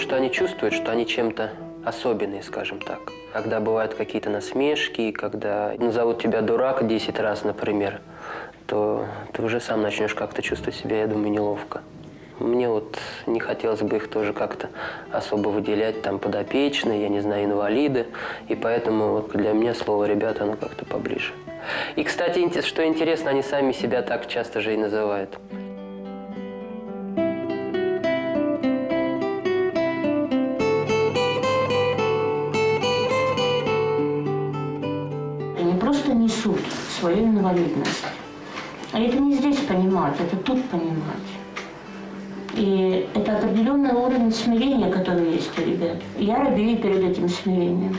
Что они чувствуют, что они чем-то особенные, скажем так. Когда бывают какие-то насмешки, когда назовут тебя дурак 10 раз, например, то ты уже сам начнешь как-то чувствовать себя, я думаю, неловко. Мне вот не хотелось бы их тоже как-то особо выделять, там, подопечные, я не знаю, инвалиды. И поэтому вот для меня слово «ребята» оно как-то поближе. И, кстати, что интересно, они сами себя так часто же и называют. Свою инвалидность. А это не здесь понимать, это тут понимать. И это определенный уровень смирения, который есть у ребят. Я робею перед этим смирением.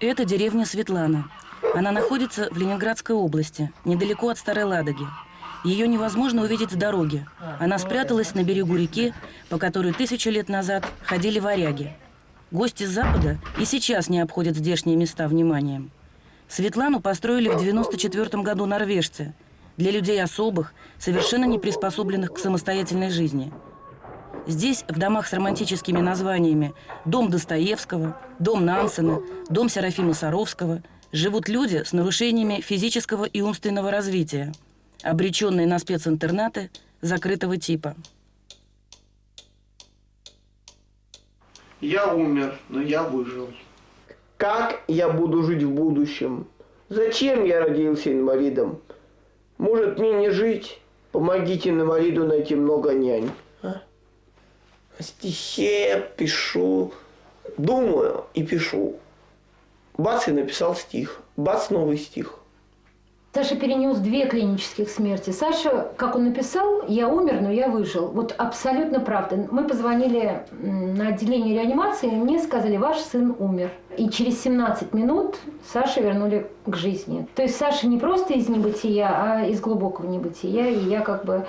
Это деревня Светлана. Она находится в Ленинградской области, недалеко от Старой Ладоги. Ее невозможно увидеть с дороги. Она спряталась на берегу реки, по которой тысячу лет назад ходили варяги. Гости с Запада и сейчас не обходят здешние места вниманием. Светлану построили в 94 году норвежцы, для людей особых, совершенно не приспособленных к самостоятельной жизни. Здесь, в домах с романтическими названиями «Дом Достоевского», «Дом Нансена», «Дом Серафима Саровского» живут люди с нарушениями физического и умственного развития, обреченные на специнтернаты закрытого типа. Я умер, но я выжил. Как я буду жить в будущем? Зачем я родился инвалидом? Может мне не жить? Помогите инвалиду найти много нянь. А? О стихе я пишу, думаю и пишу. Бац, и написал стих. Бац, новый стих. Саша перенес две клинических смерти. Саша, как он написал, я умер, но я выжил. Вот абсолютно правда. Мы позвонили на отделение реанимации, и мне сказали, ваш сын умер. И через 17 минут Саша вернули к жизни. То есть Саша не просто из небытия, а из глубокого небытия. И я как бы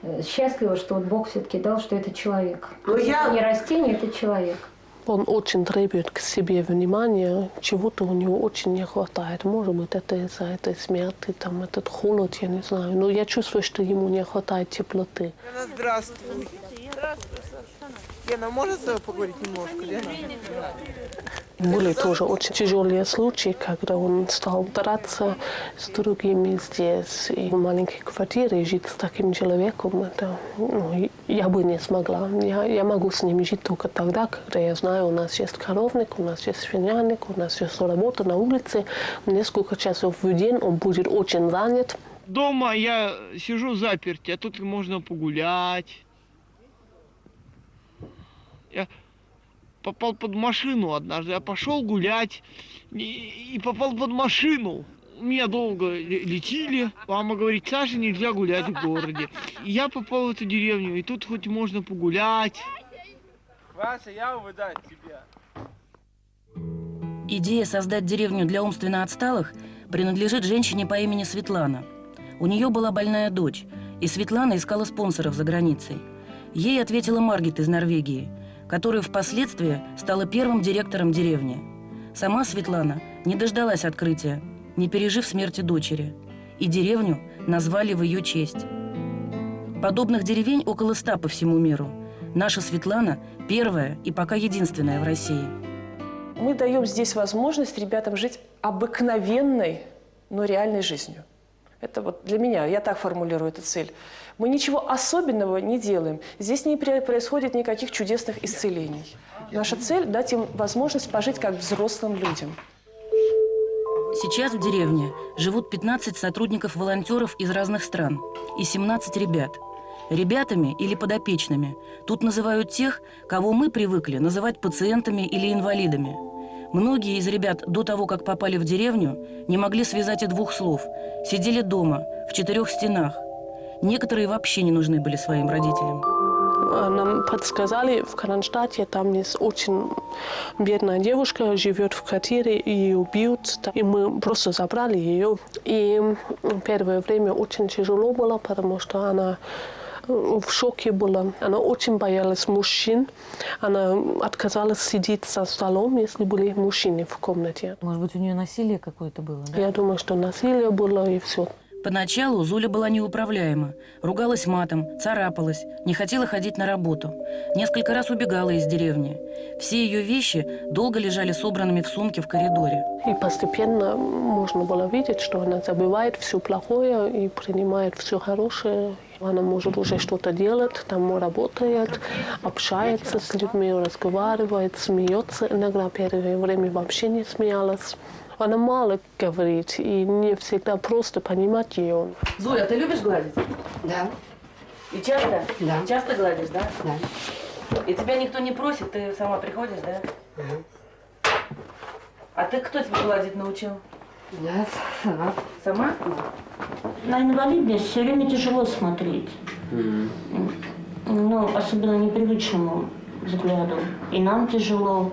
э, счастлива, что вот Бог все-таки дал, что это человек. Но я... Не растение, это человек. Он очень требует к себе внимания, чего-то у него очень не хватает. Может быть, это из-за этой смерти, там, этот холод, я не знаю. Но я чувствую, что ему не хватает теплоты. Здравствуй. Лена, с тобой поговорить немножко, Лена? Были тоже очень тяжелые случаи, когда он стал драться с другими здесь. И в маленькой квартире жить с таким человеком, это, ну, я бы не смогла. Я, я могу с ним жить только тогда, когда я знаю, у нас есть коровник, у нас есть свинарник, у нас есть работа на улице. Несколько часов в день он будет очень занят. Дома я сижу заперти, а тут можно погулять. Попал под машину однажды. Я пошел гулять и, и попал под машину. Меня долго летели. Мама говорит, Саша, нельзя гулять в городе. И я попал в эту деревню, и тут хоть можно погулять. Вася, я увидать тебя. Идея создать деревню для умственно отсталых принадлежит женщине по имени Светлана. У нее была больная дочь, и Светлана искала спонсоров за границей. Ей ответила Маргит из Норвегии – которая впоследствии стала первым директором деревни. Сама Светлана не дождалась открытия, не пережив смерти дочери, и деревню назвали в ее честь. Подобных деревень около ста по всему миру. Наша Светлана – первая и пока единственная в России. Мы даем здесь возможность ребятам жить обыкновенной, но реальной жизнью. Это вот для меня, я так формулирую эту цель. Мы ничего особенного не делаем. Здесь не происходит никаких чудесных исцелений. Наша цель – дать им возможность пожить как взрослым людям. Сейчас в деревне живут 15 сотрудников-волонтеров из разных стран и 17 ребят. Ребятами или подопечными тут называют тех, кого мы привыкли называть пациентами или инвалидами – Многие из ребят до того, как попали в деревню, не могли связать и двух слов. Сидели дома, в четырех стенах. Некоторые вообще не нужны были своим родителям. Нам подсказали, в Кронштадте там есть очень бедная девушка, живет в квартире, и убьют. И мы просто забрали ее. И первое время очень тяжело было, потому что она в шоке была. Она очень боялась мужчин. Она отказалась сидеть за столом, если были мужчины в комнате. Может быть, у нее насилие какое-то было, да? Я думаю, что насилие было и все. Поначалу Зуля была неуправляема. Ругалась матом, царапалась, не хотела ходить на работу. Несколько раз убегала из деревни. Все ее вещи долго лежали собранными в сумке в коридоре. И постепенно можно было видеть, что она забывает все плохое и принимает все хорошее. Она может уже что-то делать, там работает, общается с людьми, разговаривает, смеется. Иногда первое время вообще не смеялась. Она мало говорит, и не всегда просто понимать ее. Зуля, ты любишь гладить? Да, И часто? Да. Часто гладишь, да? да. И тебя никто не просит, ты сама приходишь, да? А ты кто тебя гладить научил? Да, сама. Сама? На инвалидность все время тяжело смотреть. Ну, особенно непривычному взгляду. И нам тяжело.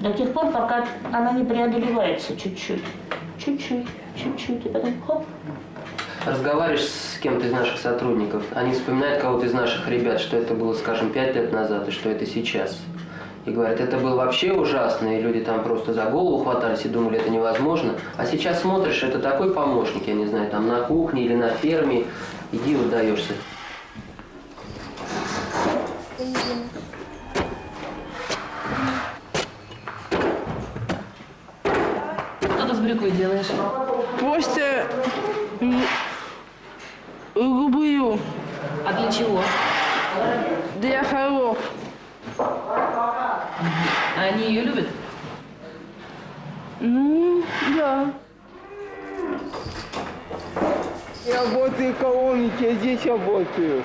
До тех пор, пока она не преодолевается чуть-чуть. Чуть-чуть, чуть-чуть. И потом хоп. Разговариваешь с кем-то из наших сотрудников, они вспоминают кого-то из наших ребят, что это было, скажем, пять лет назад, и что это сейчас. И говорят, это было вообще ужасно, и люди там просто за голову хватались и думали, это невозможно. А сейчас смотришь, это такой помощник, я не знаю, там на кухне или на ферме, иди выдаешься. Что ты с брюквой делаешь? Просто люблю А для чего? для хоров. А они ее любят? Ну, да. Я работаю в колонке, я здесь работаю.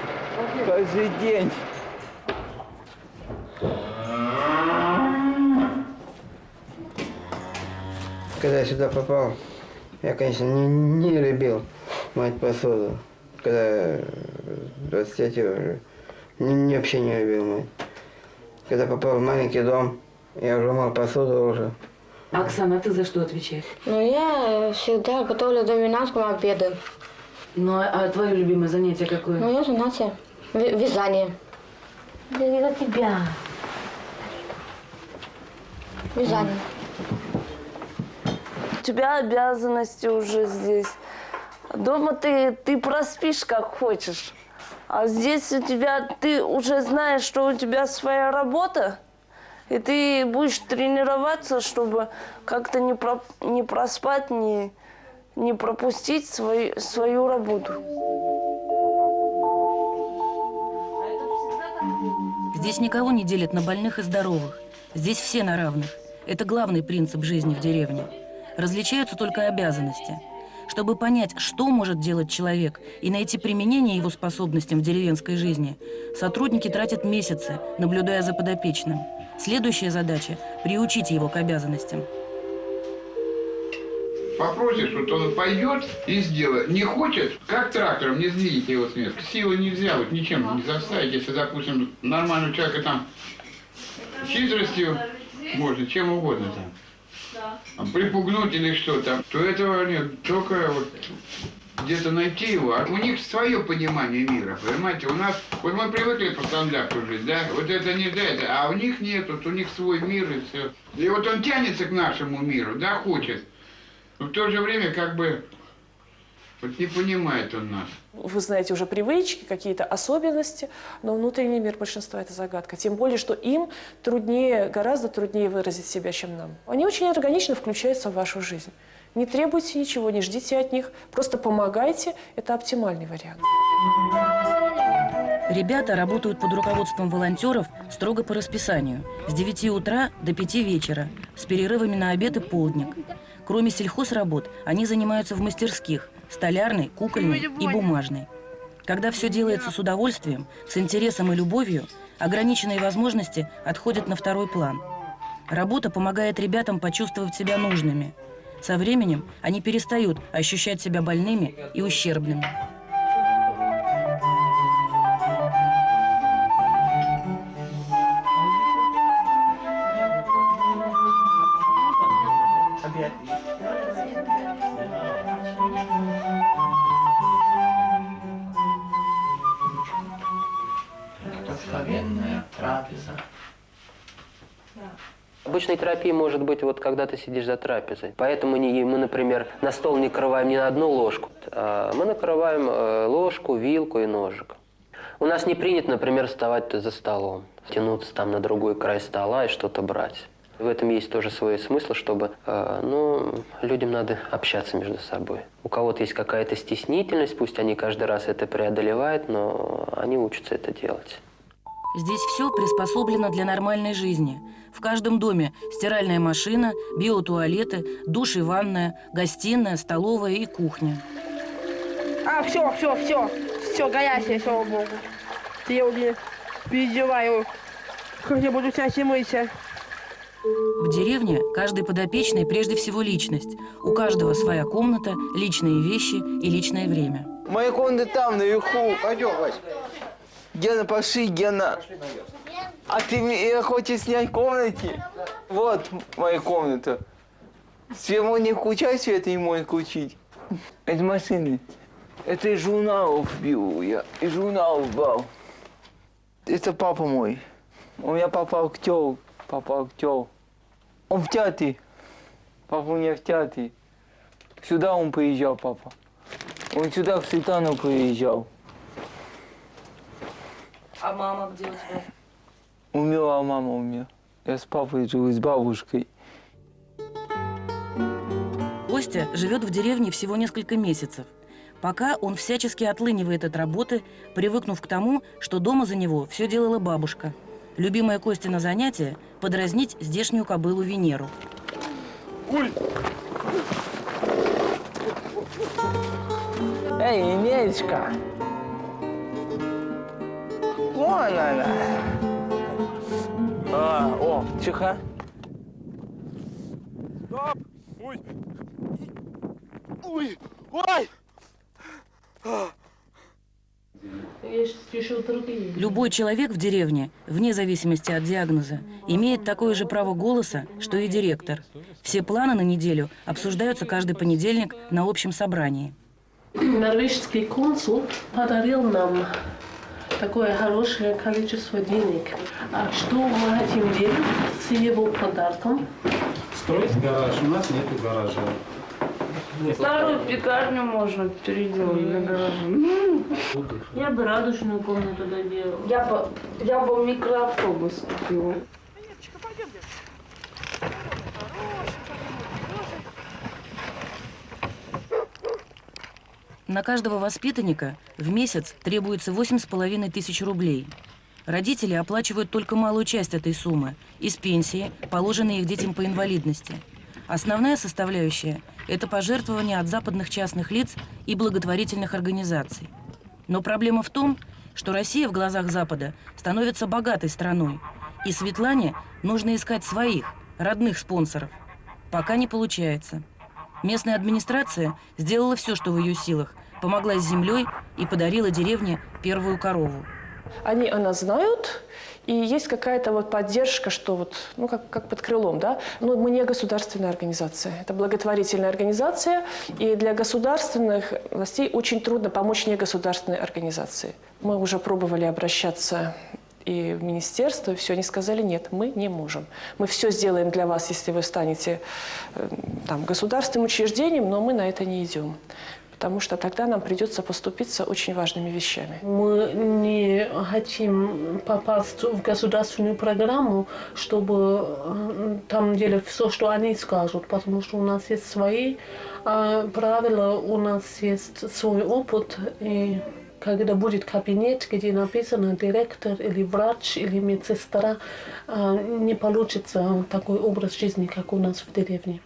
Каждый день. Когда я сюда попал, я, конечно, не, не любил мыть посуду. Когда 20 уже, не, не- вообще не любил мыть. Когда попал в маленький дом, я уже мыл посуду уже. Оксана, а ты за что отвечаешь? Ну, я всегда готовлю доминантскому обеду. Ну, а твое любимое занятие какое? Ну, я занятие. Вязание. Да не за тебя. Вязание. У тебя обязанности уже здесь. Дома ты, ты проспишь как хочешь. А здесь у тебя, ты уже знаешь, что у тебя своя работа, и ты будешь тренироваться, чтобы как-то не, про, не проспать, не, не пропустить свою, свою работу. Здесь никого не делят на больных и здоровых. Здесь все на равных. Это главный принцип жизни в деревне. Различаются только обязанности. Чтобы понять, что может делать человек, и найти применение его способностям в деревенской жизни, сотрудники тратят месяцы, наблюдая за подопечным. Следующая задача – приучить его к обязанностям. Попросишь, вот он пойдет и сделает. Не хочет, как трактором, не сдвинете его с места. Силы нельзя вот ничем не заставить. Если, допустим, нормального человека там хитростью можно, чем угодно там. Припугнуть или что там, то этого нет. Только вот где-то найти его. А у них свое понимание мира, понимаете? У нас, вот мы привыкли по стандарту жить, да? Вот это нельзя, это, а у них нет, вот у них свой мир и все. И вот он тянется к нашему миру, да, хочет. Но в то же время как бы вот не понимает он нас. Вы знаете уже привычки, какие-то особенности, но внутренний мир большинства – это загадка. Тем более, что им труднее, гораздо труднее выразить себя, чем нам. Они очень органично включаются в вашу жизнь. Не требуйте ничего, не ждите от них, просто помогайте. Это оптимальный вариант. Ребята работают под руководством волонтеров строго по расписанию. С 9 утра до 5 вечера, с перерывами на обед и полдник. Кроме сельхозработ, они занимаются в мастерских – столярной, кукольной и бумажной. Когда все делается с удовольствием, с интересом и любовью, ограниченные возможности отходят на второй план. Работа помогает ребятам почувствовать себя нужными. Со временем они перестают ощущать себя больными и ущербными. Терапией может быть вот когда ты сидишь за трапезой. Поэтому не, мы, например, на стол не накрываем не на одну ложку, а мы накрываем э, ложку, вилку и ножик. У нас не принято, например, вставать за столом, тянуться там на другой край стола и что-то брать. В этом есть тоже свой смысл, чтобы, э, ну, людям надо общаться между собой. У кого-то есть какая-то стеснительность, пусть они каждый раз это преодолевают, но они учатся это делать. Здесь все приспособлено для нормальной жизни. В каждом доме стиральная машина, биотуалеты, душ и ванная, гостиная, столовая и кухня. А, все, все, все. Все, горячее, слава богу. Я уже переживаю, как я буду чаще мыться. В деревне каждый подопечный прежде всего личность. У каждого своя комната, личные вещи и личное время. Моя комната там, наверху. Пойдем, Вась. Гена, пошли, Гена. А ты мне хочешь снять комнате? Вот моя комната. Свет мой не включай, свет не может включить. Это машины. Это из журналов бил я. Из журналов брал. Это папа мой. У меня папа актер. Папа актер. Он в театре. Папа у меня в театре. Сюда он приезжал, папа. Он сюда, в Светану приезжал. А мама где у тебя? Умерла мама у меня. Я с папой жил, и с бабушкой. Костя живет в деревне всего несколько месяцев. Пока он всячески отлынивает от работы, привыкнув к тому, что дома за него все делала бабушка. Любимое Костина занятие – подразнить здешнюю кобылу Венеру. Ой! Эй, Нелечка! Вон она! А, о, тихо. Стоп! Ой! Ой! Ой! Любой человек в деревне, вне зависимости от диагноза, имеет такое же право голоса, что и директор. Все планы на неделю обсуждаются каждый понедельник на общем собрании. Норвежский консул подарил нам такое хорошее количество денег. А что мы хотим делать с его подарком? Строить гараж. У нас нету гаража. Старую пекарню можно переделать для гаража. Я бы радужную комнату доделала. Я бы, я бы микроавтобус купила. На каждого воспитанника в месяц требуется 8,5 тысяч рублей. Родители оплачивают только малую часть этой суммы из пенсии, положенной их детям по инвалидности. Основная составляющая – это пожертвования от западных частных лиц и благотворительных организаций. Но проблема в том, что Россия в глазах Запада становится богатой страной, и Светлане нужно искать своих, родных спонсоров. Пока не получается. Местная администрация сделала все, что в ее силах, помогла с землей и подарила деревне первую корову. Они о нас знают, и есть какая-то вот поддержка, что вот, ну, как, как под крылом, да. Но мы не государственная организация, это благотворительная организация, и для государственных властей очень трудно помочь негосударственной организации. Мы уже пробовали обращаться и в министерство, и все, они сказали, нет, мы не можем. Мы все сделаем для вас, если вы станете э, там, государственным учреждением, но мы на это не идем потому что тогда нам придется поступиться очень важными вещами. Мы не хотим попасть в государственную программу, чтобы э, там делать все, что они скажут, потому что у нас есть свои э, правила, у нас есть свой опыт, и когда будет кабинет, где написано директор или врач или медсестра, э, не получится такой образ жизни, как у нас в деревне.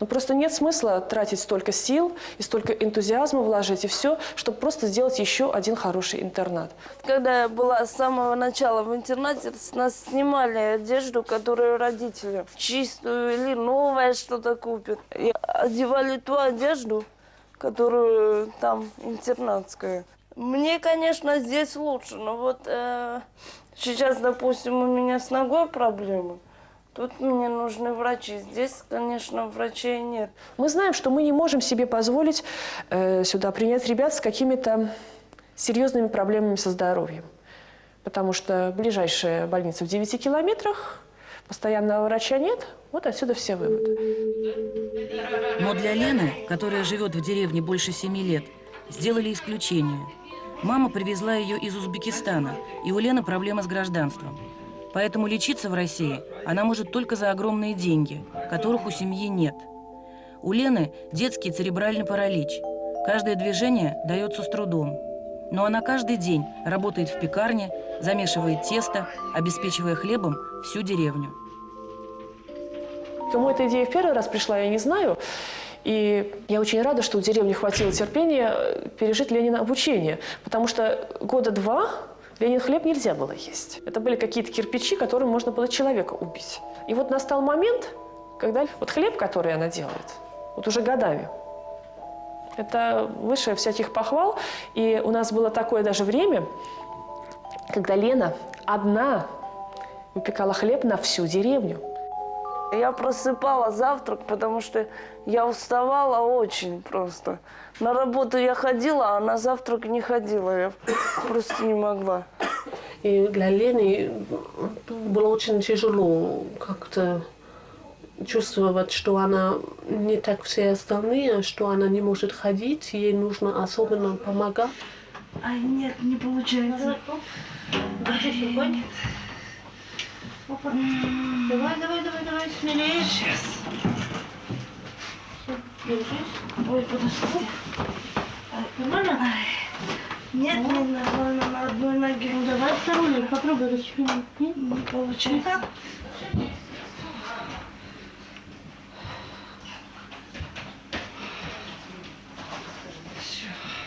Но просто нет смысла тратить столько сил и столько энтузиазма вложить и все, чтобы просто сделать еще один хороший интернат. Когда я была с самого начала в интернате, с нас снимали одежду, которую родители чистую или новое что-то купят. И одевали ту одежду, которую там интернатская. Мне, конечно, здесь лучше, но вот э, сейчас, допустим, у меня с ногой проблемы. Тут мне нужны врачи. Здесь, конечно, врачей нет. Мы знаем, что мы не можем себе позволить э, сюда принять ребят с какими-то серьезными проблемами со здоровьем. потому что ближайшая больница в 9 километрах, постоянного врача нет. Вот отсюда все выводы. Но для Лены, которая живет в деревне больше семи лет, сделали исключение. Мама привезла ее из Узбекистана, и у Лены проблема с гражданством. Поэтому лечиться в России она может только за огромные деньги, которых у семьи нет. У Лены детский церебральный паралич. Каждое движение дается с трудом. Но она каждый день работает в пекарне, замешивает тесто, обеспечивая хлебом всю деревню. Кому эта идея в первый раз пришла, я не знаю. И я очень рада, что у деревни хватило терпения э, пережить Ленина обучение. Потому что года два Ленин хлеб нельзя было есть. Это были какие-то кирпичи, которым можно было человека убить. И вот настал момент, когда вот хлеб, который она делает, вот уже годами, это выше всяких похвал. И у нас было такое даже время, когда Лена одна выпекала хлеб на всю деревню. Я просыпала завтрак, потому что я уставала очень просто. На работу я ходила, а на завтрак не ходила. Я просто не могла. И для Лены было очень тяжело как-то чувствовать, что она не так все остальные, что она не может ходить, ей нужно особенно помогать. Ай, нет, не получается. Ай, Опа. Давай, давай, давай, давай, смелее. Сейчас. Держись. Ой, подожди. Нормально? Нет, Ну. не нормально, на одной ноге. Ну давай вторую, попробуй расчленить. Не получается.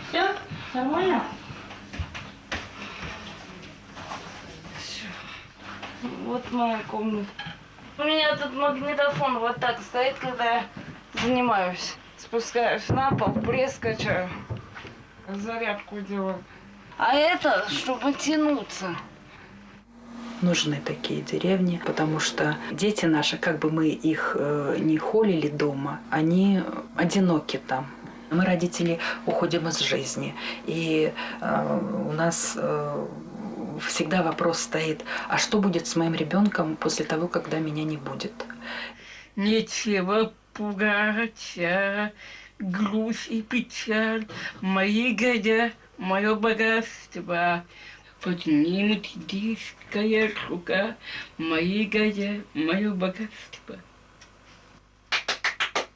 Все? Нормально? Вот моя комната. У меня тут магнитофон вот так стоит, когда я занимаюсь. Спускаюсь на пол, пресс качаю, зарядку делаю. А это, чтобы тянуться. нужны такие деревни, потому что дети наши, как бы мы их э, не холили дома, они одиноки там. Мы, родители, уходим из жизни. И э, у нас э, всегда вопрос стоит, а что будет с моим ребенком после того, когда меня не будет? Нечего пугаться, грусть и печаль, мои годя, мое богатство. Поднимет диская рука, мои годя, мое богатство.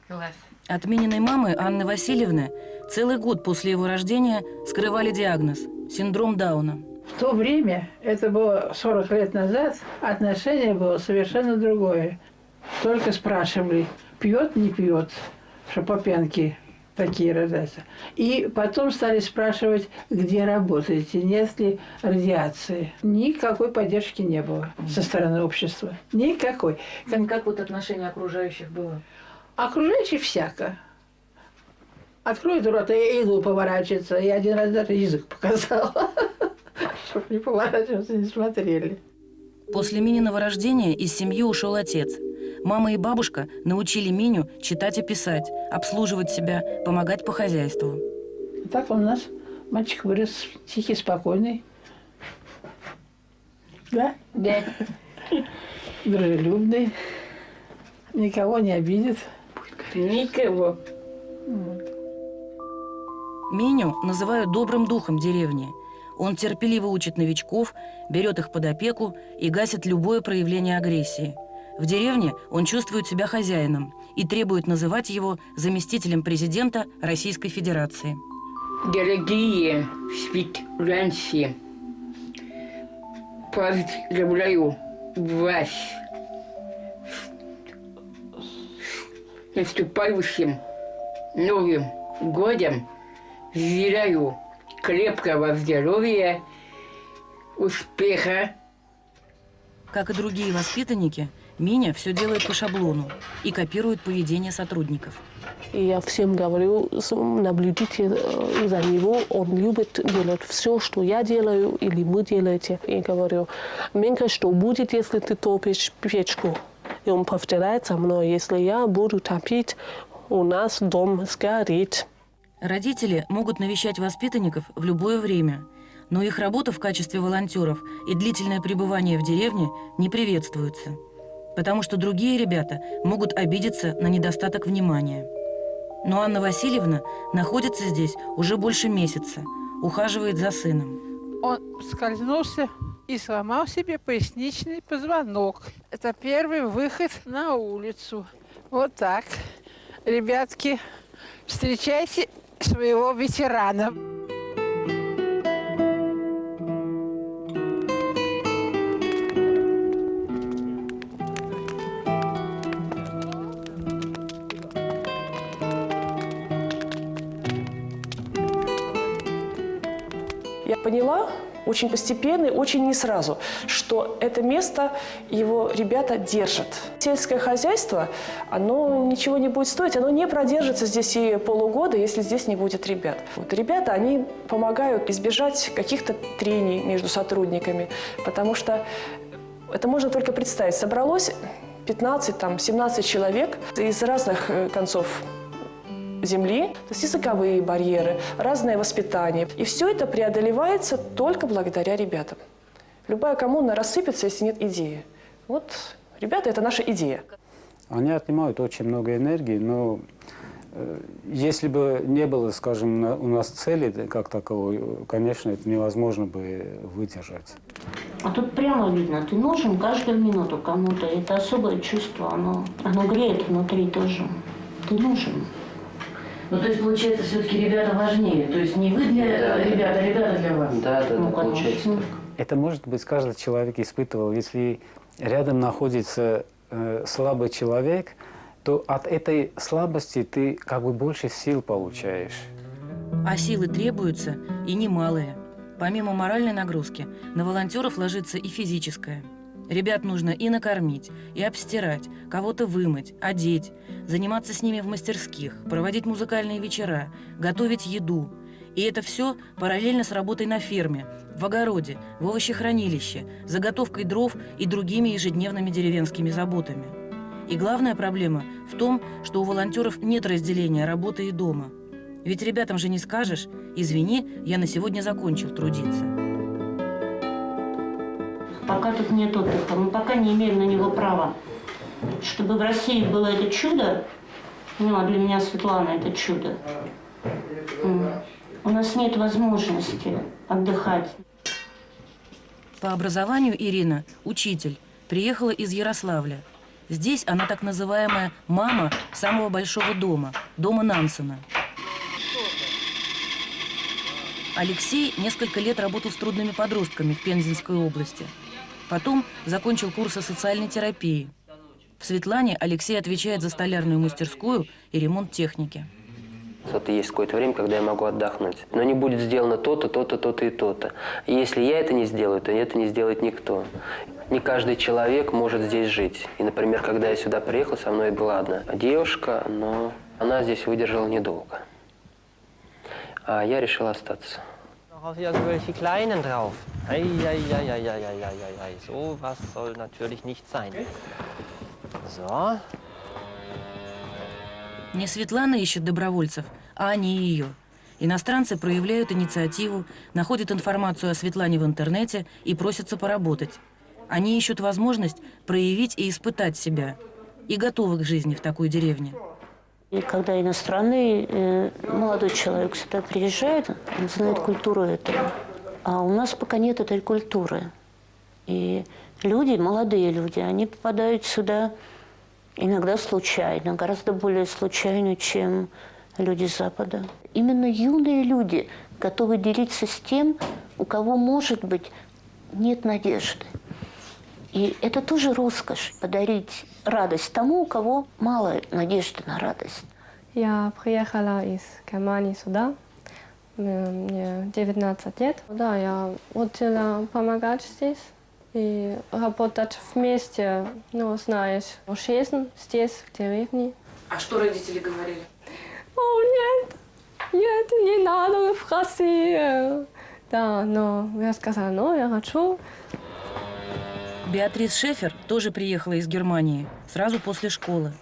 Класс. От Мининой мамы Анны Васильевны целый год после его рождения скрывали диагноз – синдром Дауна. В то время, это было 40 лет назад, отношение было совершенно другое. Только спрашивали, пьет, не пьет, что по пьянке такие рождаются. И потом стали спрашивать, где работаете, нет ли радиации. Никакой поддержки не было со стороны общества. Никакой. Как, как вот отношение окружающих было? Окружающих всяко. Откроет рот и иглу поворачивается. Я один раз даже язык показала. Чтобы не поворачиваться, не смотрели. После Мининого рождения из семьи ушел отец. Мама и бабушка научили Миню читать и писать, обслуживать себя, помогать по хозяйству. Так он у нас мальчик вырос тихий, спокойный. Да? Да. Дружелюбный. Никого не обидит. Никого. Миню называют добрым духом деревни. Он терпеливо учит новичков, берет их под опеку и гасит любое проявление агрессии. В деревне он чувствует себя хозяином и требует называть его заместителем президента Российской Федерации. Дорогие специалисты, поздравляю вас с наступающим Новым годом. Желаю крепкого здоровья, успеха. Как и другие воспитанники, Миня все делает по шаблону и копирует поведение сотрудников. И я всем говорю, наблюдите э, за него, он любит делать все, что я делаю или мы делаете. И говорю, Менька, что будет, если ты топишь печку? И он повторяет со мной, если я буду топить, у нас дом сгорит. Родители могут навещать воспитанников в любое время, Но их работа в качестве волонтеров и длительное пребывание в деревне не приветствуются, потому что другие ребята могут обидеться на недостаток внимания. Но Анна Васильевна находится здесь уже больше месяца, ухаживает за сыном. Он скользнулся и сломал себе поясничный позвонок. Это первый выход на улицу. Вот так. Ребятки, встречайте своего ветерана. Я поняла очень постепенно и очень не сразу, что это место его ребята держат. Сельское хозяйство, оно ничего не будет стоить, оно не продержится здесь и полугода, если здесь не будет ребят. Вот ребята, они помогают избежать каких-то трений между сотрудниками, потому что это можно только представить. Собралось 15, там, 17 человек из разных э, концов земли, то есть языковые барьеры, разное воспитание. И все это преодолевается только благодаря ребятам. Любая коммуна рассыпется, если нет идеи. Вот ребята – это наша идея. Они отнимают очень много энергии, но э, если бы не было, скажем, на- у нас цели как таковой, конечно, это невозможно бы выдержать. А тут прямо видно, ты нужен каждую минуту кому-то. Это особое чувство, оно, оно греет внутри тоже. Ты нужен. Ну, то есть, получается, все-таки ребята важнее. То есть не вы для Да. ребят, а ребята для вас. Да, да, Ну, да, получается так. Это, может быть, каждый человек испытывал. Если рядом находится э, слабый человек, то от этой слабости ты как бы больше сил получаешь. А силы требуются и немалые. Помимо моральной нагрузки, на волонтеров ложится и физическая. Ребят нужно и накормить, и обстирать, кого-то вымыть, одеть, заниматься с ними в мастерских, проводить музыкальные вечера, готовить еду. И это все параллельно с работой на ферме, в огороде, в овощехранилище, заготовкой дров и другими ежедневными деревенскими заботами. И главная проблема в том, что у волонтеров нет разделения работы и дома. Ведь ребятам же не скажешь, извини, я на сегодня закончил трудиться. Пока тут нет отдыха, мы пока не имеем на него права. Чтобы в России было это чудо, ну а для меня Светлана это чудо, у нас нет возможности отдыхать. По образованию Ирина – учитель, приехала из Ярославля. Здесь она так называемая «мама» самого большого дома – дома Нансена. Алексей несколько лет работал с трудными подростками в Пензенской области. Потом закончил курсы социальной терапии. В Светлане Алексей отвечает за столярную мастерскую и ремонт техники. Вот есть какое-то время, когда я могу отдохнуть. Но не будет сделано то-то, то-то, то-то и то-то. Если я это не сделаю, то это не сделает никто. Не каждый человек может здесь жить. И, например, когда я сюда приехал, со мной была одна девушка, но она здесь выдержала недолго. А я решил остаться. Noch hier irgendwelche Kleinen drauf. Eieieiei, so was soll natürlich nicht sein. So. Не Светлана ищет добровольцев, а они ее. Иностранцы проявляют инициативу, находят информацию о Светлане в интернете и просятся поработать. Они ищут возможность проявить и испытать себя. И готовы к жизни в такой деревне. И когда иностранный э, молодой человек сюда приезжает, он знает культуру этого. А у нас пока нет этой культуры. И люди, молодые люди, они попадают сюда иногда случайно, гораздо более случайно, чем люди Запада. Именно юные люди готовы делиться с тем, у кого, может быть, нет надежды. И это тоже роскошь – подарить радость тому, у кого мало надежды на радость. Я приехала из Германии сюда. Мне 19 лет. Да, я хотела помогать здесь и работать вместе, ну, знаешь, жизнь здесь, в деревне. А что родители говорили? О, нет, нет, не надо в Россию. Да, но я сказала, ну, я хочу. Беатрис Шефер тоже приехала из Германии сразу после школы.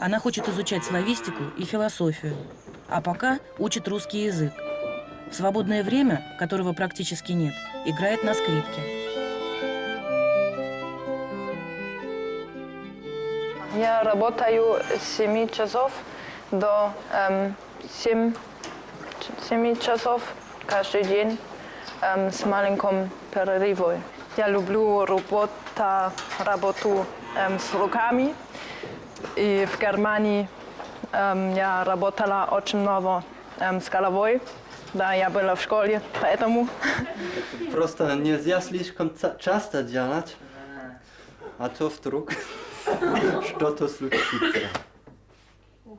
Она хочет изучать славистику и философию, а пока учит русский язык. В свободное время, которого практически нет, играет на скрипке. Я работаю с 7 часов до эм, 7, 7 часов каждый день эм, с маленьким перерывом. Я люблю работа, работу эм, с руками. И в Германии эм, я работала очень много эм, с головой. Да, я была в школе, поэтому... Просто нельзя слишком часто делать, а то вдруг что-то случится.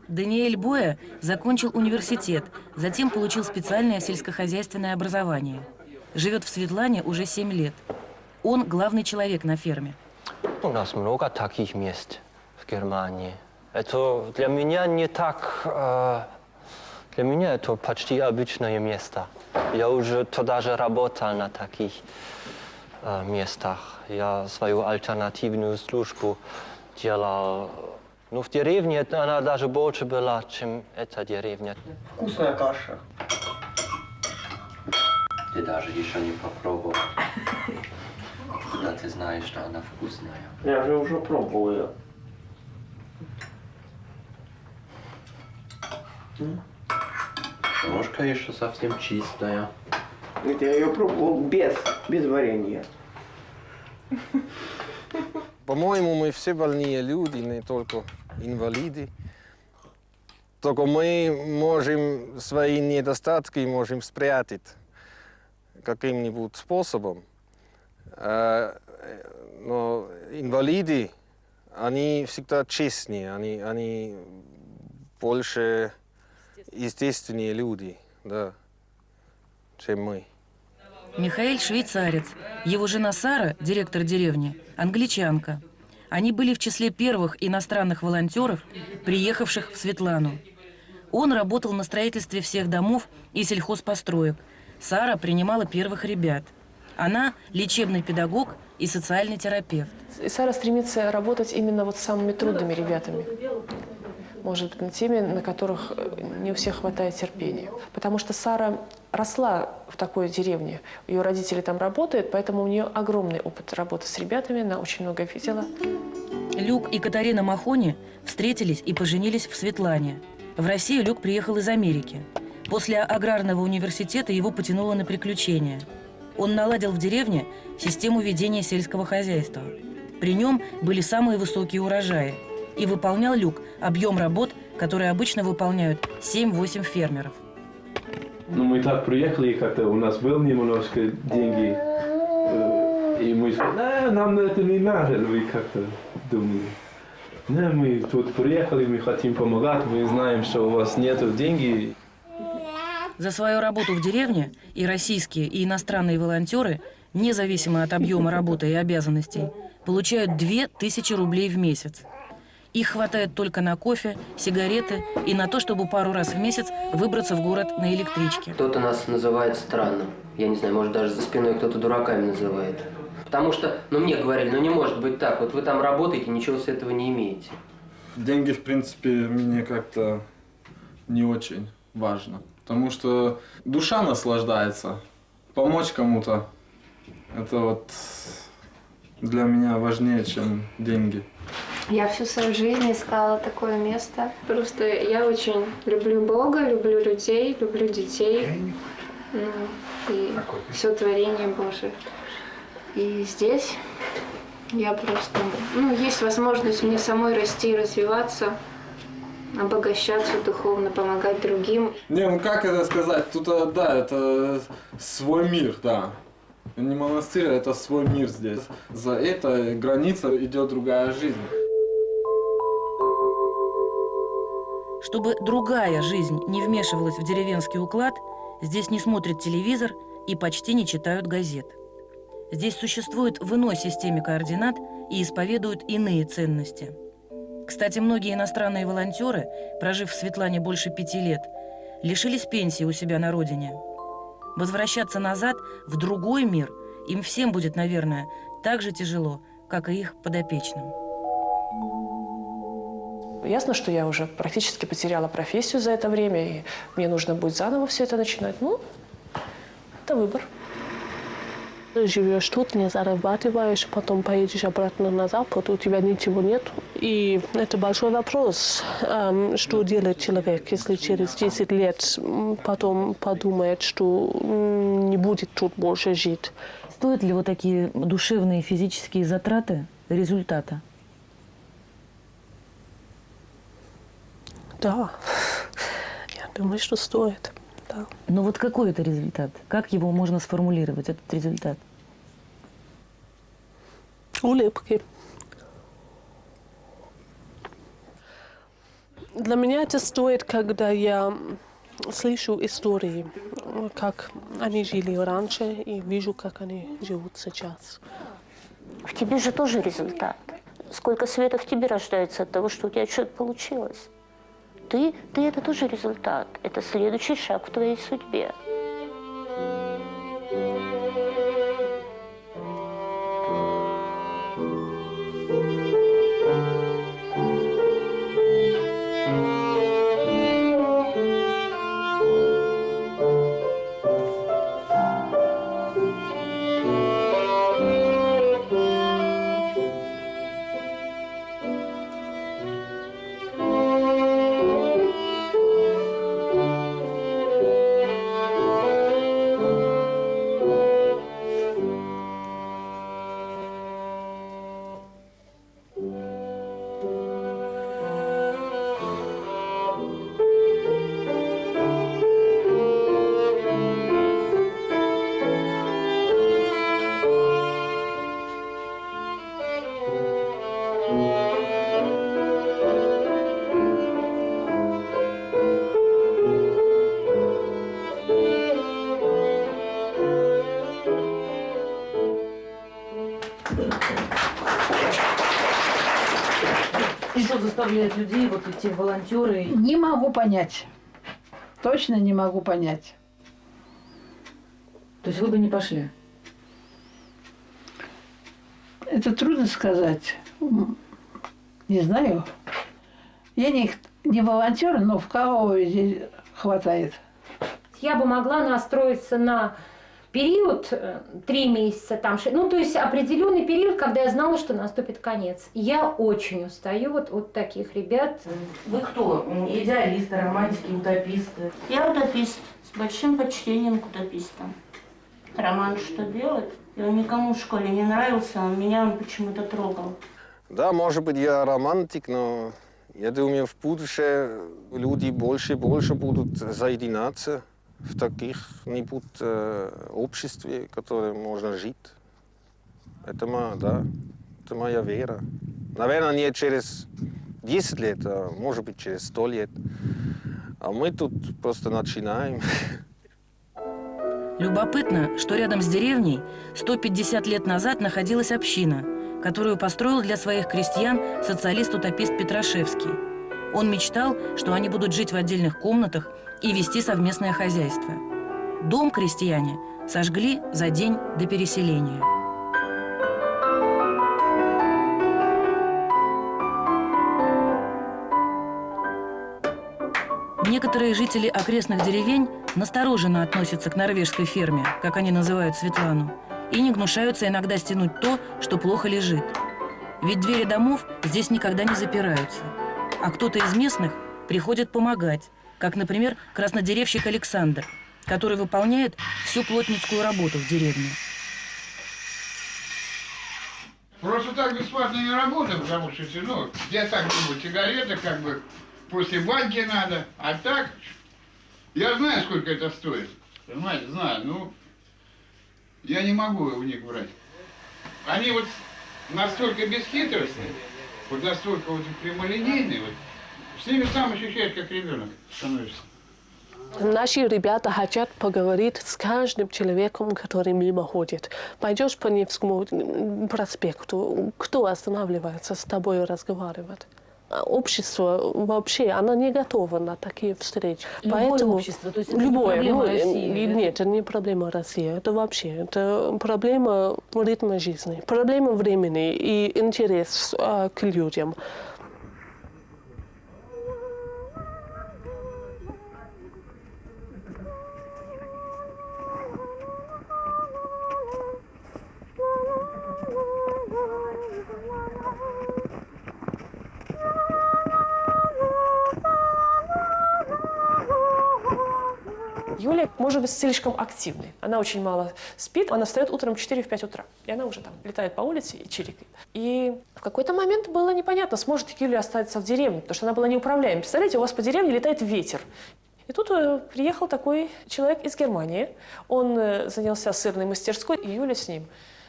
Даниэль Боя закончил университет, затем получил специальное сельскохозяйственное образование. Живет в Светлане уже 7 лет. Он главный человек на ферме. У нас много таких мест в Германии. Это для меня не так... э, для меня это почти обычное место. Я уже туда же работал на таких э, местах. Я свою альтернативную службу делал. Ну, в деревне это она даже больше была, чем эта деревня. Вкусная каша. Ты даже еще не попробовал. Когда ты знаешь, что она вкусная. Я же уже пробовал ее. Ножка еще совсем чистая. Это я ее пробовал без, без варенья. По-моему, мы все больные люди, не только инвалиды. Только мы можем свои недостатки можем спрятать каким-нибудь способом. Э, Но инвалиды, они всегда честнее, они, они больше естественные люди, да, чем мы. Михаил швейцарец. Его жена Сара, директор деревни, англичанка. Они были в числе первых иностранных волонтеров, приехавших в Светлану. Он работал на строительстве всех домов и сельхозпостроек. Сара принимала первых ребят. Она – лечебный педагог и социальный терапевт. И Сара стремится работать именно вот с самыми трудными ребятами. Может быть, на теми, на которых э, не у всех хватает терпения. Потому что Сара росла в такой деревне. Ее родители там работают, поэтому у нее огромный опыт работы с ребятами. Она очень много видела. Люк и Катарина Махони встретились и поженились в Светлане. В Россию Люк приехал из Америки. После аграрного университета его потянуло на приключения. Он наладил в деревне систему ведения сельского хозяйства. При нем были самые высокие урожаи. И выполнял Люк объем работ, которые обычно выполняют 7-8 фермеров. Ну, мы так приехали, как-то у нас был немножко деньги. э, И мы сказали, «Да, нам это не надо, вы как-то думали. Не, мы тут приехали, мы хотим помогать, мы знаем, что у вас нет денег. За свою работу в деревне и российские, и иностранные волонтеры, независимо от объема работы и обязанностей, получают 2000 рублей в месяц. Их хватает только на кофе, сигареты и на то, чтобы пару раз в месяц выбраться в город на электричке. Кто-то нас называет странным. Я не знаю, может даже за спиной кто-то дураками называет. Потому что, ну мне говорили, ну не может быть так, вот вы там работаете, ничего с этого не имеете. Деньги, в принципе, мне как-то не очень важно. Потому что душа наслаждается. Помочь кому-то, это вот для меня важнее, чем деньги. Я всю свою жизнь искала такое место. Просто я очень люблю Бога, люблю людей, люблю детей. Ну, и все творение Божие. И здесь я просто... Ну, есть возможность мне самой расти и развиваться, обогащаться духовно, помогать другим. Не, ну как это сказать? Тут, э, да, это свой мир, да. Не монастырь, а это свой мир здесь. За этой границей идет другая жизнь. Чтобы другая жизнь не вмешивалась в деревенский уклад, здесь не смотрят телевизор и почти не читают газет. Здесь существует в иной системе координат и исповедуют иные ценности. Кстати, многие иностранные волонтеры, прожив в Светлане больше пяти лет, лишились пенсии у себя на родине. Возвращаться назад, в другой мир, им всем будет, наверное, так же тяжело, как и их подопечным. Ясно, что я уже практически потеряла профессию за это время, и мне нужно будет заново все это начинать. Ну, Это выбор. Живешь тут, не зарабатываешь, потом поедешь обратно на Запад, у тебя ничего нет. И это большой вопрос, эм, что делает человек, если через 10 лет потом подумает, что не будет тут больше жить. Стоят ли вот такие душевные физические затраты результата? Да, я думаю, что стоит. Да. Но вот какой это результат? Как его можно сформулировать, этот результат? Улыбки. Для меня это стоит, когда я слышу истории, как они жили раньше, и вижу, как они живут сейчас. В тебе же тоже результат. Сколько света в тебе рождается от того, что у тебя что-то получилось. Ты, ты это тоже результат. Это следующий шаг в твоей судьбе. Заставляет людей вот идти в волонтеры? Не могу понять. Точно не могу понять. То есть вы бы не пошли? Это трудно сказать. Не знаю. Я не, не волонтер, но в кого здесь хватает. Я бы могла настроиться на период э, три месяца, там, ну, то есть определенный период, когда я знала, что наступит конец. Я очень устаю вот от таких ребят. Вы кто? Идеалисты, романтики, утописты? Я утопист с большим почтением к утопистам. Роман что делать? И он никому в школе не нравился, а меня он почему-то трогал. Да, может быть, я романтик, но я думаю, в будущем люди больше и больше будут соединяться в таких-нибудь э, обществе, в котором можно жить. Это, моя, да, это моя вера. Наверное, не через 10 лет, а может быть, через 100 лет. А мы тут просто начинаем. Любопытно, что рядом с деревней 150 лет назад находилась община, которую построил для своих крестьян социалист-утопист Петрашевский. Он мечтал, что они будут жить в отдельных комнатах и вести совместное хозяйство. Дом крестьяне сожгли за день до переселения. Некоторые жители окрестных деревень настороженно относятся к норвежской ферме, как они называют Светлану, и не гнушаются иногда стянуть то, что плохо лежит. Ведь двери домов здесь никогда не запираются. А кто-то из местных приходит помогать, как, например, краснодеревщик Александр, который выполняет всю плотницкую работу в деревне. Просто так бесплатно не работаем, потому что, ну, я так думаю, сигареты как бы после банки надо, а так, я знаю, сколько это стоит, понимаете, знаю, ну, я не могу у них брать. Они вот настолько бесхитростные, вот настолько вот прямолинейные, вот, ними сам ощущаешь, как ребенок становишься. Наши ребята хотят поговорить с каждым человеком, который мимо ходит. Пойдешь по Невскому проспекту, кто останавливается с тобой разговаривать? Общество вообще, оно не готово на такие встречи. Любое Поэтому общество, то есть это не любое, проблема ну, России? Нет, это не проблема России, это вообще, это проблема ритма жизни, проблема времени и интерес а, к людям. Может быть слишком активной. Она очень мало спит, она встает утром в 4-5 утра. И она уже там летает по улице и чирикает. И в какой-то момент было непонятно, сможет ли Юлия остаться в деревне, потому что она была неуправляема. Представляете, у вас по деревне летает ветер. И тут э, приехал такой человек из Германии. Он э, занялся сырной мастерской, и Юля с ним.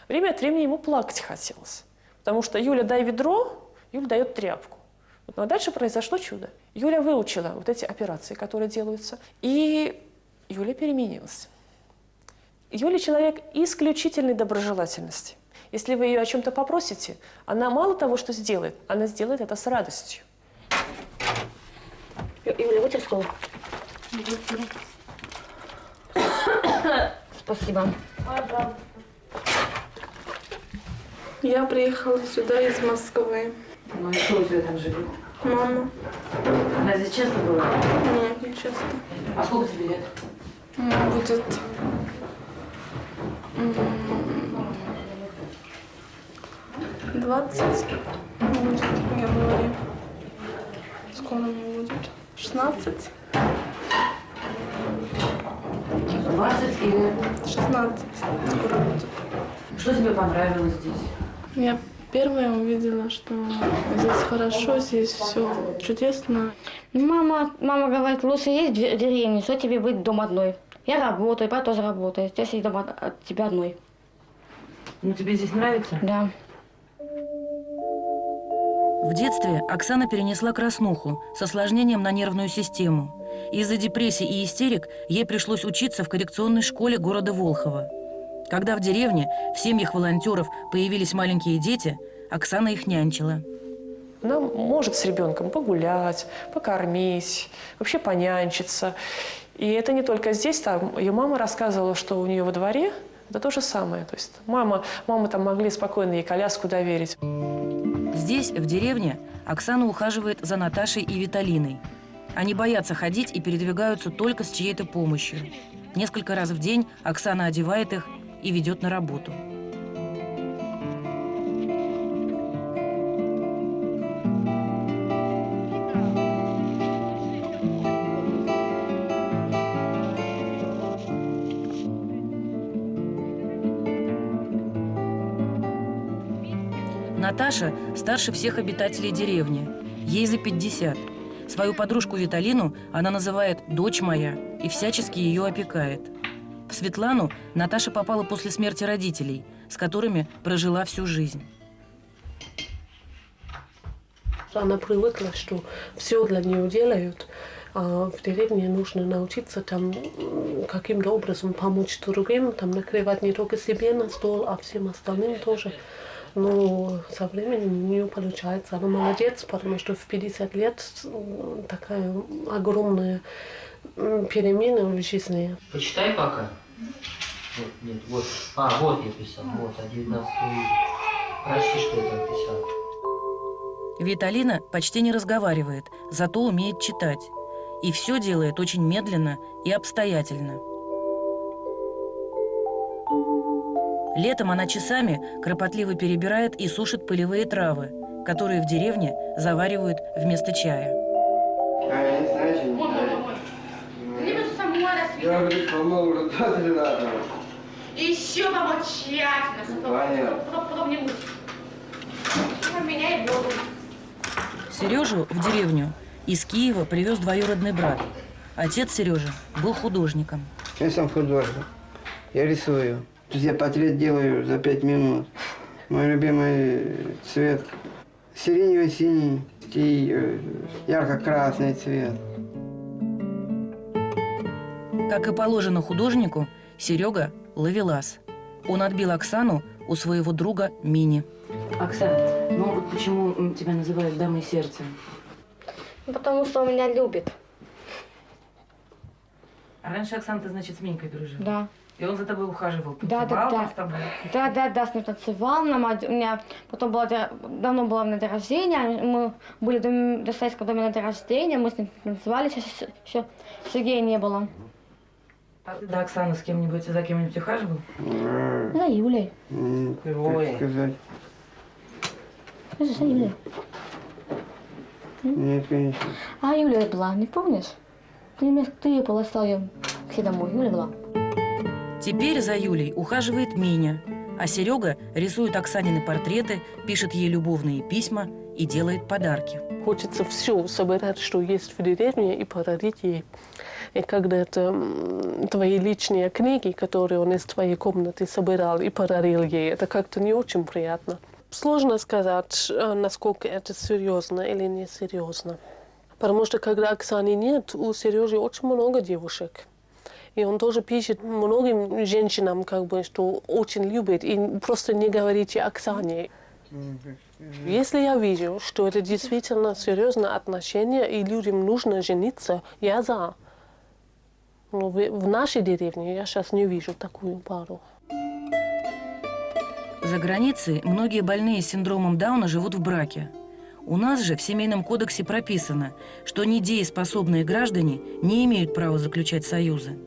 Время от времени ему плакать хотелось. Потому что Юля дай ведро, Юля дает тряпку. Но дальше произошло чудо. Юля выучила вот эти операции, которые делаются, и Юля переменилась. Юля человек исключительной доброжелательности. Если вы ее о чем-то попросите, она мало того, что сделает, она сделает это с радостью. Юля, вытер стол. Спасибо. Пожалуйста. Я приехала сюда из Москвы. Ну и кто у тебя там живет? Мама. Она здесь часто была? Нет, не часто. А сколько тебе лет? Будет... 20 будет в январе. Скоро мне будет. 16. 20 или... 16. Скоро будет. Что тебе понравилось здесь? Я первая увидела, что здесь хорошо, здесь все чудесно. Мама, мама говорит, лучше есть в деревне, что тебе быть дома одной. Я работаю, папа тоже работает. Я дома от от тебя одной. Ну тебе здесь нравится? Да. В детстве Оксана перенесла краснуху с осложнением на нервную систему. Из-за депрессии и истерик ей пришлось учиться в коррекционной школе города Волхова. Когда в деревне в семьях волонтеров появились маленькие дети, Оксана их нянчила. Она может с ребенком погулять, покормить, вообще понянчиться. И это не только здесь, там ее мама рассказывала, что у нее во дворе это то же самое. То есть мама, мама там могли спокойно ей коляску доверить. Здесь, в деревне, Оксана ухаживает за Наташей и Виталиной. Они боятся ходить и передвигаются только с чьей-то помощью. Несколько раз в день Оксана одевает их и ведет на работу. Наташа старше всех обитателей деревни. Ей за 50. Свою подружку Виталину она называет «дочь моя» и всячески ее опекает. В Светлану Наташа попала после смерти родителей, с которыми прожила всю жизнь. Она привыкла, что все для нее делают. А в деревне нужно научиться там каким-то образом помочь другим, там накрывать не только себе на стол, а всем остальным тоже. Но со временем у нее получается. Она молодец, потому что в 50 лет такая огромная перемена в жизни. Почитай пока. Вот, нет, вот. А, вот я писал. Вот, а 19 вижу. Прочти, что я там писал. Виталина почти не разговаривает, зато умеет читать. И все делает очень медленно и обстоятельно. Летом она часами кропотливо перебирает и сушит полевые травы, которые в деревне заваривают вместо чая. Я говорю. Еще помочь тщательно, Понятно. потом. Сережу в деревню из Киева привез двоюродный брат. Отец Сережи был художником. Я сам художник. Я рисую. То есть я портрет делаю за пять минут. Мой любимый цвет сиренево-синий и э, ярко-красный цвет. Как и положено художнику, Серега – ловелас. Он отбил Оксану у своего друга Мини. Оксана, ну вот почему тебя называют дамой сердца? Потому что он меня любит. А раньше Оксана, ты, значит, с Минькой дружила? Да. И он за тобой ухаживал, Да, да, танцевал да. с тобой? Да, да, да, с ним танцевал. Нам, у меня потом было, давно было на день рождения. Мы были в доме- в Достоевском доме на день рождения. Мы с ним танцевали. Сейчас еще Сергея не было. А ты до Оксаны с кем-нибудь, за кем-нибудь ухаживал? За Юлей. Как Ой. сказать? За Юлей. Нет, конечно. А Юлия была, не помнишь? Ты, ты ее полоскал ее всегда мой Юля была. Теперь за Юлей ухаживает Миня, а Серега рисует Оксанины портреты, пишет ей любовные письма и делает подарки. Хочется все собирать, что есть в деревне, и подарить ей. И когда это твои личные книги, которые он из твоей комнаты собирал и подарил ей, это как-то не очень приятно. Сложно сказать, э, насколько это серьезно или не серьезно. Потому что когда Оксаны нет, у Сережи очень много девушек. И он тоже пишет многим женщинам, как бы, что очень любит, и просто не говорите Оксане. Если я вижу, что это действительно серьезное отношение, и людям нужно жениться, я за. Но в, нашей деревне я сейчас не вижу такую пару. За границей многие больные синдромом Дауна живут в браке. У нас же в Семейном кодексе прописано, что недееспособные граждане не имеют права заключать союзы.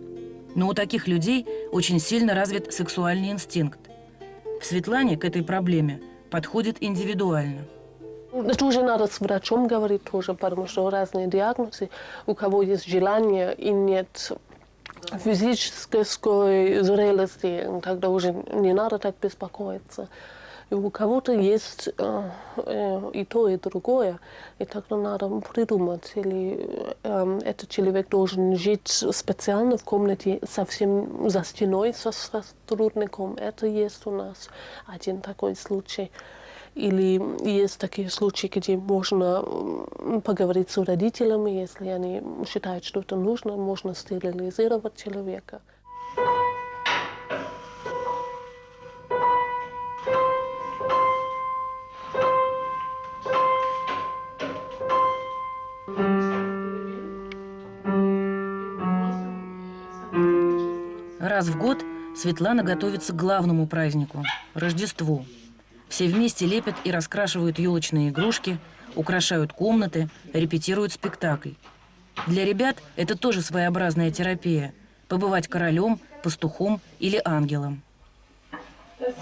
Но у таких людей очень сильно развит сексуальный инстинкт. В Светлане к этой проблеме подходит индивидуально. Это уже надо с врачом говорить тоже, потому что разные диагнозы. У кого есть желание и нет физической зрелости, тогда уже не надо так беспокоиться. И у кого-то есть э, э, и то, и другое, и тогда надо придумать, или э, этот человек должен жить специально в комнате совсем за стеной со сотрудником. Это есть у нас один такой случай. Или есть такие случаи, где можно поговорить с родителями, если они считают, что это нужно, можно стерилизировать человека. Светлана готовится к главному празднику – Рождеству. Все вместе лепят и раскрашивают елочные игрушки, украшают комнаты, репетируют спектакль. Для ребят это тоже своеобразная терапия – побывать королем, пастухом или ангелом.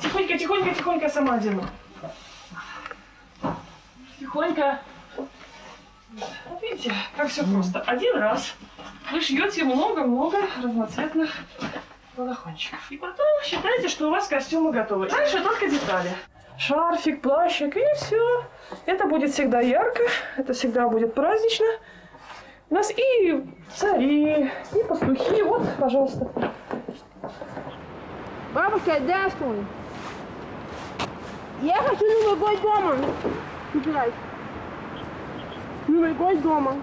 Тихонько, тихонько, тихонько сама одену. Тихонько. Видите, как все просто. Один раз вы шьете много-много разноцветных балахончиков. И потом считайте, что у вас костюмы готовы. Дальше только детали. Шарфик, плащик и все. Это будет всегда ярко, это всегда будет празднично. У нас и цари, и пастухи. Вот, пожалуйста. Бабушка, здравствуй. Я хочу Новый год дома играть. Новый год дома.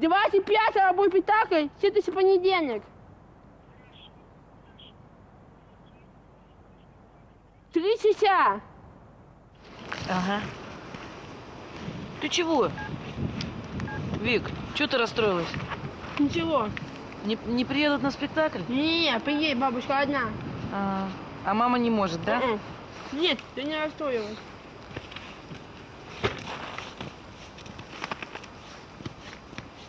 25 будет спектакль, следующий понедельник. Три часа. Ага. Ты чего? Вик, что ты расстроилась? Ничего. Не, не приедут на спектакль? Не, приедет бабушка одна. А, а мама не может, да? Мгм. Нет, ты не расстроилась.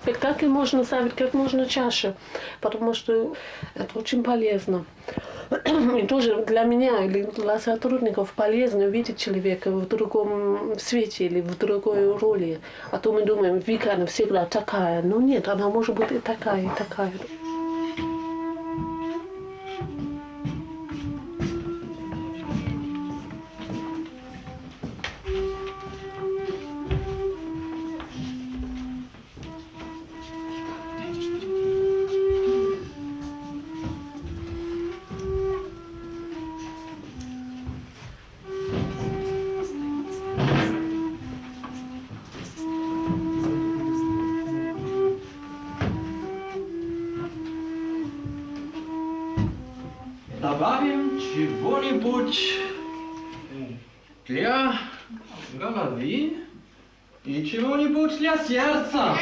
Спектакль можно ставить как можно чаще, потому что это очень полезно. И тоже для меня или для сотрудников полезно видеть человека в другом свете или в другой роли. А то мы думаем, Вика, она всегда такая. Но нет, она может быть и такая, и такая. Сердца.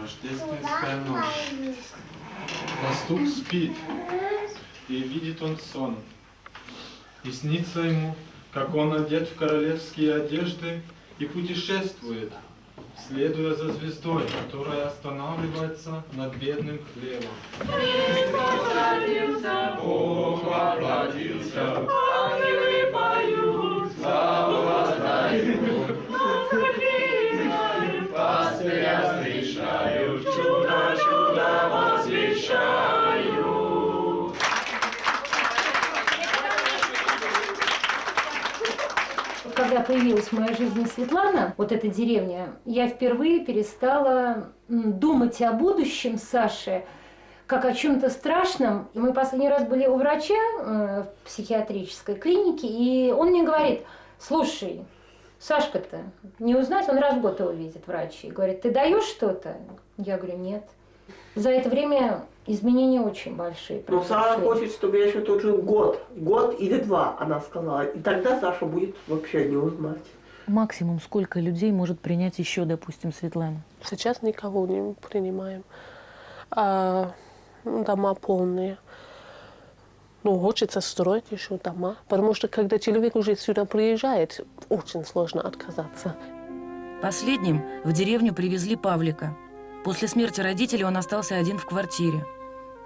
Рождественская ночь. Пастух спит, и видит он сон. И снится ему, как он одет в королевские одежды и путешествует следуя за звездой, которая останавливается над бедным хлебом. Христос родился, Бог воплотился, Когда появилась в моей жизни Светлана, вот эта деревня, я впервые перестала думать о будущем Саши как о чем-то страшном. Мы последний раз были у врача э, в психиатрической клинике, и он мне говорит, слушай, Сашка-то не узнать, он раз в год его видит врач, и говорит, ты даешь что-то? Я говорю, нет. За это время изменения очень большие. Но Саша произошли. хочет, чтобы я еще тут жил год. Год или два, она сказала. И тогда Саша будет вообще не узнать. Максимум сколько людей может принять еще, допустим, Светлана? Сейчас никого не принимаем. А, ну, дома полные. Ну, хочется строить еще дома. Потому что когда человек уже сюда приезжает, очень сложно отказаться. Последним в деревню привезли Павлика. После смерти родителей он остался один в квартире.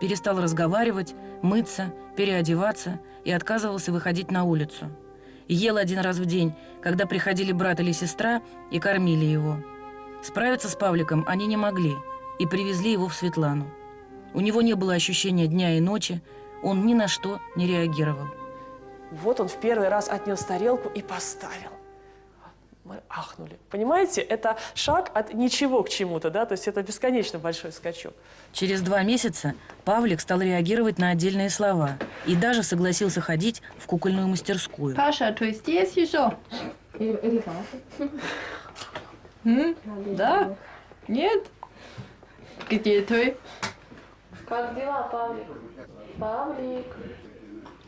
Перестал разговаривать, мыться, переодеваться и отказывался выходить на улицу. Ел один раз в день, когда приходили брат или сестра и кормили его. Справиться с Павликом они не могли и привезли его в Светлану. У него не было ощущения дня и ночи, он ни на что не реагировал. Вот он в первый раз отнес тарелку и поставил. Мы ахнули. Понимаете, это шаг от ничего к чему-то, да? То есть это бесконечно большой скачок. Через два месяца Павлик стал реагировать на отдельные слова и даже согласился ходить в кукольную мастерскую. Паша, ты здесь еще? Да? Нет? Где ты? Как дела, Павлик? Павлик,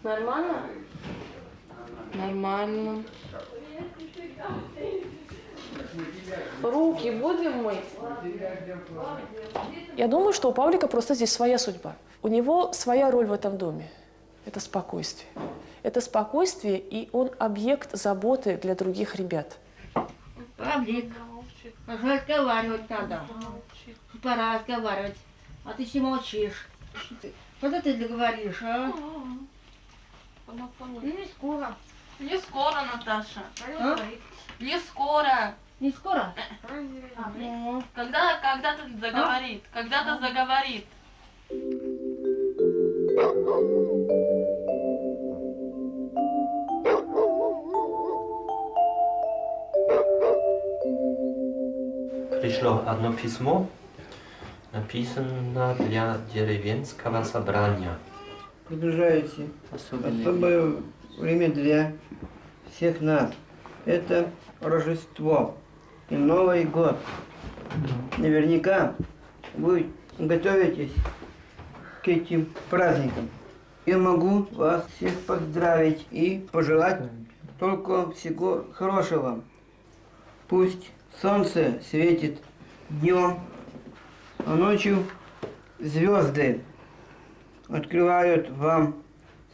нормально? Нормально. Руки будем мыть? Я думаю, что у Павлика просто здесь своя судьба. У него своя роль в этом доме. Это спокойствие. Это спокойствие, и он объект заботы для других ребят. Павлик, разговаривать надо. Пора разговаривать. А ты все молчишь. Когда ты договоришь, а? Ну, не скоро. Не скоро, Наташа. А? Не скоро. Не скоро? А, Когда, когда ты заговорит? Когда ты заговорит? Пришло одно письмо, написано для деревенского собрания. Приближается Особенное особое время для всех нас. Это Рождество и Новый год. Наверняка вы готовитесь к этим праздникам. Я могу вас всех поздравить и пожелать только всего хорошего. Пусть солнце светит днем, а ночью звезды открывают вам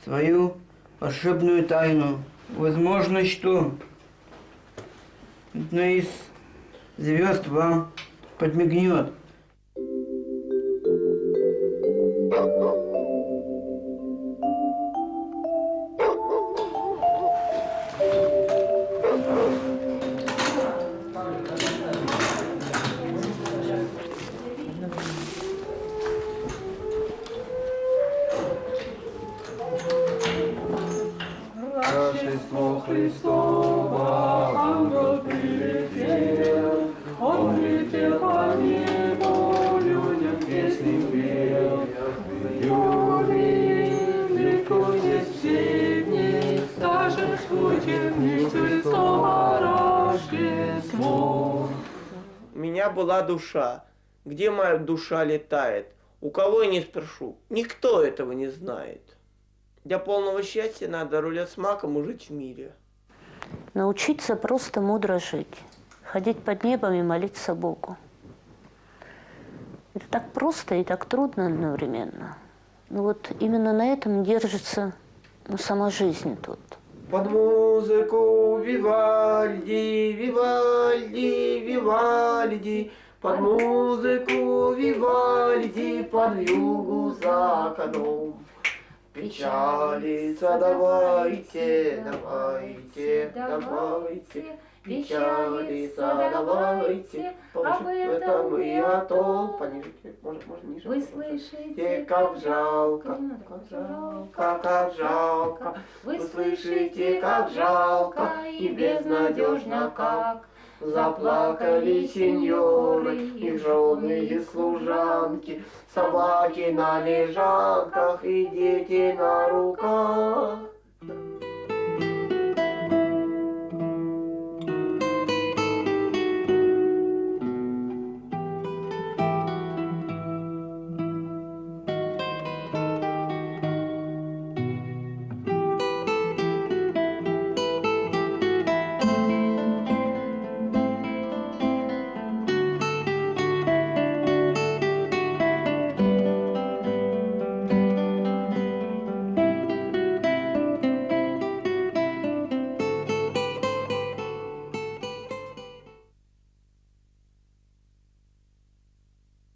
свою волшебную тайну. Возможно, что одна из звезд вам подмигнет. Душа. Где моя душа летает? У кого я не спрошу? Никто этого не знает. Для полного счастья надо рулет с маком и жить в мире. Научиться просто мудро жить, ходить под небом и молиться Богу. Это так просто и так трудно одновременно. Ну вот именно на этом держится ну, сама жизнь тут. Под музыку Вивальди, Вивальди, Вивальди, под музыку Вивальди, под югу за окном. Печалиться давайте, давайте, давайте, печалиться давайте, об этом и о том. Пониже, может, может, ниже. Вы слышите, Те, как жалко, как жалко, как жалко. Вы слышите, как жалко и безнадежно как. Заплакали сеньоры, их жены и служанки, Собаки на лежанках и дети на руках.